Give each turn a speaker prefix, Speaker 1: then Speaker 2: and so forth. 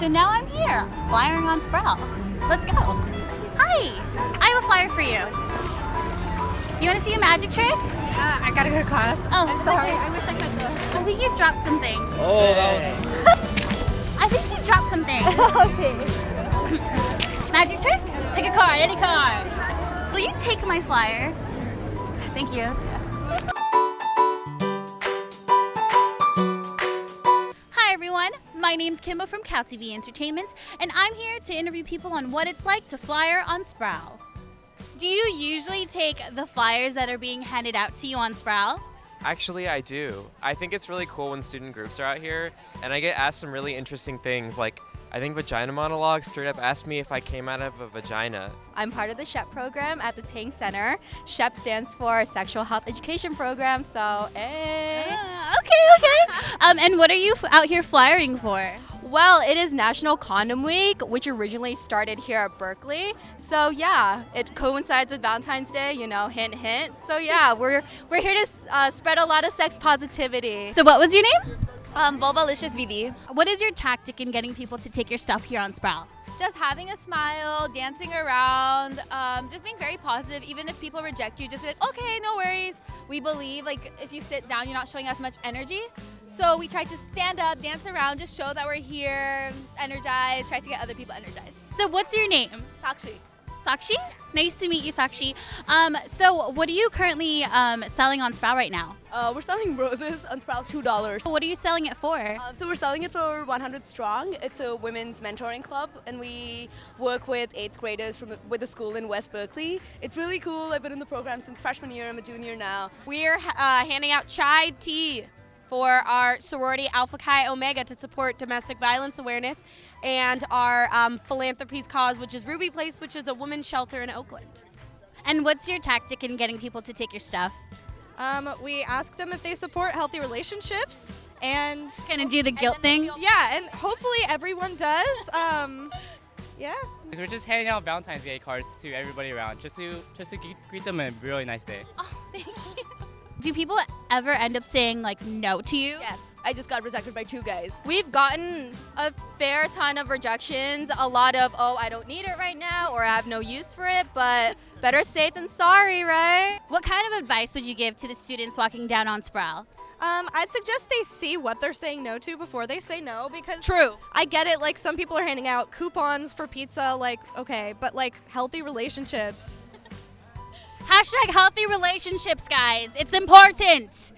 Speaker 1: So now I'm here, flying on Sproul. Let's go. Hi, I have a flyer for you. Do you want to see a magic trick?
Speaker 2: Uh, I gotta go to class.
Speaker 1: Oh,
Speaker 2: I'm sorry. I wish I could go.
Speaker 1: I think you dropped something.
Speaker 3: Oh, that
Speaker 1: I think you dropped something.
Speaker 2: okay.
Speaker 1: Magic trick? Pick a card, any card. Will you take my flyer? Thank you. My name's Kimbo from Cal TV Entertainment, and I'm here to interview people on what it's like to flyer on Sproul. Do you usually take the flyers that are being handed out to you on Sproul?
Speaker 3: Actually, I do. I think it's really cool when student groups are out here, and I get asked some really interesting things. Like, I think Vagina Monologue straight up asked me if I came out of a vagina.
Speaker 2: I'm part of the SHEP program at the Tang Center. SHEP stands for Sexual Health Education Program, so hey.
Speaker 1: Ah, okay, okay. um, and what are you f- out here flyering for?
Speaker 2: Well, it is National Condom Week, which originally started here at Berkeley. So yeah, it coincides with Valentine's Day. You know, hint, hint. So yeah, we're we're here to uh, spread a lot of sex positivity.
Speaker 1: So, what was your name?
Speaker 2: Um, Vulvalicious VV.
Speaker 1: What is your tactic in getting people to take your stuff here on Sproul?
Speaker 4: just having a smile, dancing around, um, just being very positive. Even if people reject you, just be like, okay, no worries. We believe, like, if you sit down, you're not showing us much energy. So we try to stand up, dance around, just show that we're here, energized, try to get other people energized.
Speaker 1: So, what's your name?
Speaker 4: Sakshi.
Speaker 1: Sakshi? Nice to meet you, Sakshi. Um, so, what are you currently um, selling on Sproul right now?
Speaker 5: Uh, we're selling roses on Sproul two dollars.
Speaker 1: So What are you selling it for?
Speaker 5: Um, so we're selling it for 100 Strong. It's a women's mentoring club, and we work with eighth graders from with a school in West Berkeley. It's really cool. I've been in the program since freshman year. I'm a junior now.
Speaker 6: We're uh, handing out chai tea for our sorority Alpha Chi Omega to support domestic violence awareness and our um, philanthropies cause, which is Ruby Place, which is a women's shelter in Oakland.
Speaker 1: And what's your tactic in getting people to take your stuff?
Speaker 7: Um, we ask them if they support healthy relationships, and
Speaker 1: Kind of do the guilt thing?
Speaker 7: yeah, and hopefully everyone does. Um, yeah.
Speaker 8: We're just handing out Valentine's Day cards to everybody around, just to just to greet them a really nice day.
Speaker 1: Oh, thank you. Do people ever end up saying like no to you?
Speaker 5: Yes, I just got rejected by two guys.
Speaker 2: We've gotten a fair ton of rejections, a lot of, oh, I don't need it right now, or I have no use for it, but better safe than sorry, right?
Speaker 1: What kind of advice would you give to the students walking down on Sproul?
Speaker 7: Um, I'd suggest they see what they're saying no to before they say no because
Speaker 1: True.
Speaker 7: I get it. Like some people are handing out coupons for pizza. Like okay, but like healthy relationships.
Speaker 1: Hashtag healthy relationships, guys. It's important.